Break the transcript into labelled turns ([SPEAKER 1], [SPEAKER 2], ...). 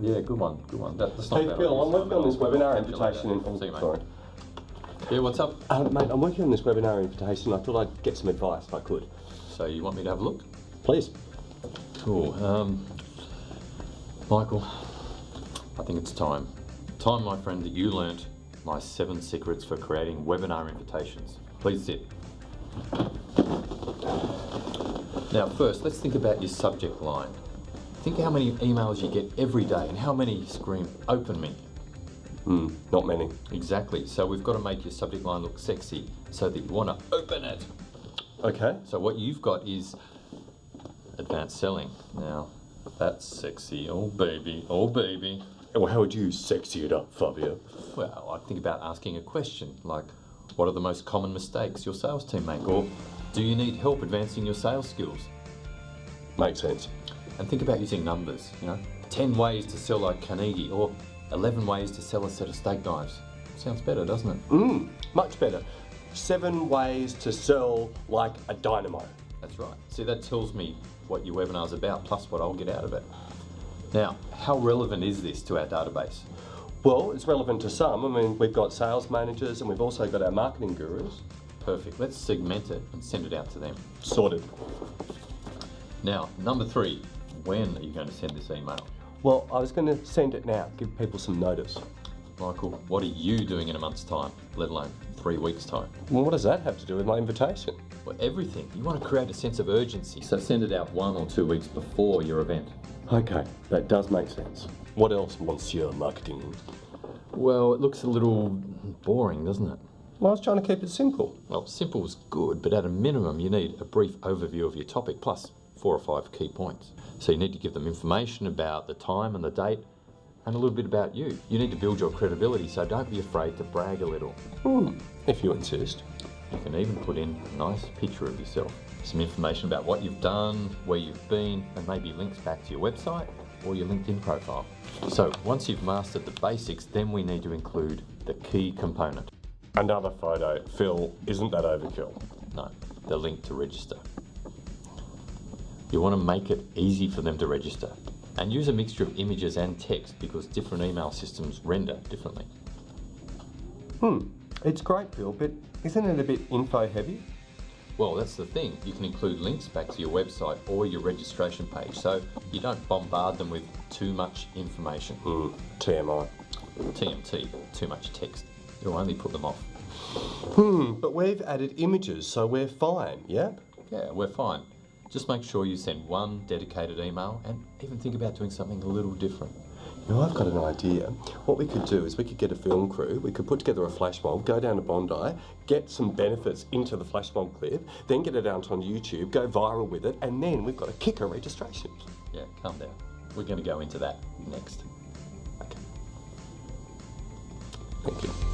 [SPEAKER 1] Yeah, good one, good one. That, that's not
[SPEAKER 2] Hey
[SPEAKER 1] bad.
[SPEAKER 2] Phil, I'm working on this webinar
[SPEAKER 1] Catch you later.
[SPEAKER 2] invitation. In,
[SPEAKER 1] See you,
[SPEAKER 2] sorry.
[SPEAKER 1] Yeah, what's up?
[SPEAKER 2] Uh, mate, I'm working on this webinar invitation. I thought I'd get some advice if I could.
[SPEAKER 1] So you want me to have a look?
[SPEAKER 2] Please.
[SPEAKER 1] Cool. Um, Michael, I think it's time. Time, my friend, that you learnt my seven secrets for creating webinar invitations. Please sit. Now, first, let's think about your subject line. Think how many emails you get every day and how many scream open me.
[SPEAKER 2] Hmm, not many.
[SPEAKER 1] Exactly. So we've got to make your subject line look sexy so that you want to open it.
[SPEAKER 2] Okay.
[SPEAKER 1] So what you've got is advanced selling. Now, that's sexy. Oh baby, oh baby.
[SPEAKER 2] Well, how would you sexy it up, Fabio?
[SPEAKER 1] Well, I think about asking a question like, what are the most common mistakes your sales team make? Or do you need help advancing your sales skills?
[SPEAKER 2] Makes sense.
[SPEAKER 1] And think about using numbers, you know, 10 ways to sell like Carnegie or 11 ways to sell a set of steak knives. Sounds better, doesn't it?
[SPEAKER 2] Hmm, much better. Seven ways to sell like a dynamo.
[SPEAKER 1] That's right. See, that tells me what your webinar's about, plus what I'll get out of it. Now, how relevant is this to our database?
[SPEAKER 2] Well, it's relevant to some. I mean, we've got sales managers and we've also got our marketing gurus.
[SPEAKER 1] Perfect. Let's segment it and send it out to them.
[SPEAKER 2] Sorted.
[SPEAKER 1] Now, number three, when are you going to send this email?
[SPEAKER 2] Well, I was going to send it now, give people some notice.
[SPEAKER 1] Michael, what are you doing in a month's time, let alone three weeks' time?
[SPEAKER 2] Well, what does that have to do with my invitation?
[SPEAKER 1] Well, everything. You want to create a sense of urgency, so send it out one or two weeks before your event.
[SPEAKER 2] Okay, that does make sense. What else, Monsieur Marketing?
[SPEAKER 1] Well, it looks a little boring, doesn't it?
[SPEAKER 2] Well, I was trying to keep it simple.
[SPEAKER 1] Well, simple is good, but at a minimum, you need a brief overview of your topic plus four or five key points. So you need to give them information about the time and the date and a little bit about you. You need to build your credibility, so don't be afraid to brag a little.
[SPEAKER 2] Hmm, if you insist.
[SPEAKER 1] You can even put in a nice picture of yourself, some information about what you've done, where you've been, and maybe links back to your website or your LinkedIn profile. So once you've mastered the basics, then we need to include the key component.
[SPEAKER 2] Another photo. Phil, isn't that overkill?
[SPEAKER 1] No, the link to register. You want to make it easy for them to register and use a mixture of images and text because different email systems render differently.
[SPEAKER 2] Hmm, it's great, Phil, but isn't it a bit info heavy?
[SPEAKER 1] Well, that's the thing. You can include links back to your website or your registration page so you don't bombard them with too much information.
[SPEAKER 2] Hmm, TMI.
[SPEAKER 1] TMT, too much text. It'll only put them off.
[SPEAKER 2] Hmm, but we've added images, so we're fine, yep?
[SPEAKER 1] Yeah, we're fine. Just make sure you send one dedicated email and even think about doing something a little different.
[SPEAKER 2] You know, I've got an idea. What we could do is we could get a film crew, we could put together a flash mob, go down to Bondi, get some benefits into the flash mob clip, then get it out on YouTube, go viral with it, and then we've got a kicker registration.
[SPEAKER 1] Yeah, calm down. We're going to go into that next. Okay.
[SPEAKER 2] Thank you.